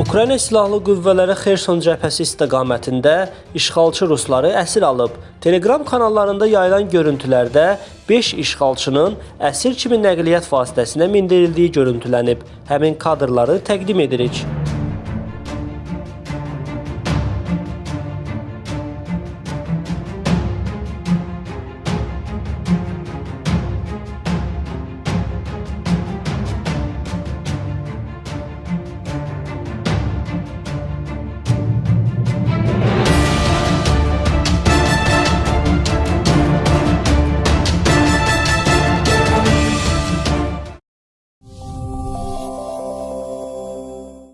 Ukrayna Silahlı Qüvvələri Xerson cəbhəsi istiqamətində işğalçı rusları əsir alıb. Telegram kanallarında yayılan görüntülərdə 5 işğalçının əsir kimi nəqliyyat vasitəsinə mindirildiyi görüntülənib. Həmin kadrları təqdim edirik.